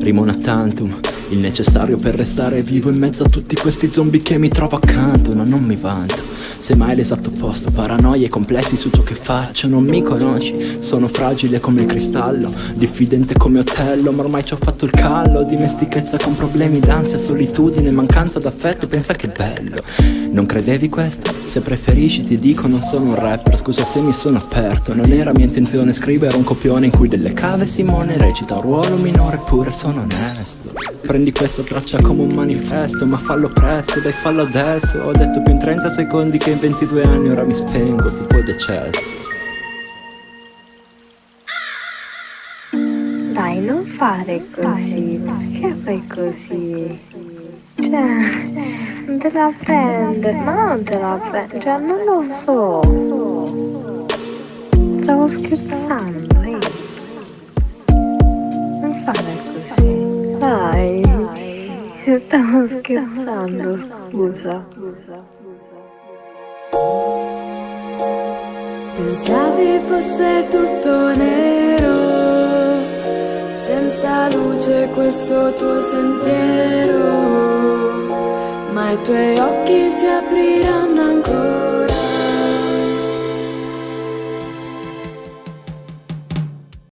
Primo una tantum il necessario per restare vivo in mezzo a tutti questi zombie che mi trovo accanto No, non mi vanto Semmai l'esatto opposto Paranoie e complessi su ciò che faccio. Non mi conosci Sono fragile come il cristallo Diffidente come Otello Ma ormai ci ho fatto il callo. Dimestichezza con problemi d'ansia, solitudine Mancanza d'affetto Pensa che bello. Non credevi questo? Se preferisci ti dico non sono un rapper. Scusa se mi sono aperto Non era mia intenzione scrivere un copione In cui delle cave Simone recita un ruolo minore Eppure sono onesto. Prendi questa traccia come un manifesto Ma fallo presto, dai fallo adesso. Ho detto più in 30 secondi che in 22 anni Ora mi spengo tipo decesso Dai, non fare così, perché fai così? Cioè, non te la prende, ma non te la prende, cioè non lo so. Stavo scherzando, eh. Non fare così, dai. Stavo scherzando, scusa. Pensavi fosse tutto nero, senza luce questo tuo sentiero, ma i tuoi occhi si apriranno ancora.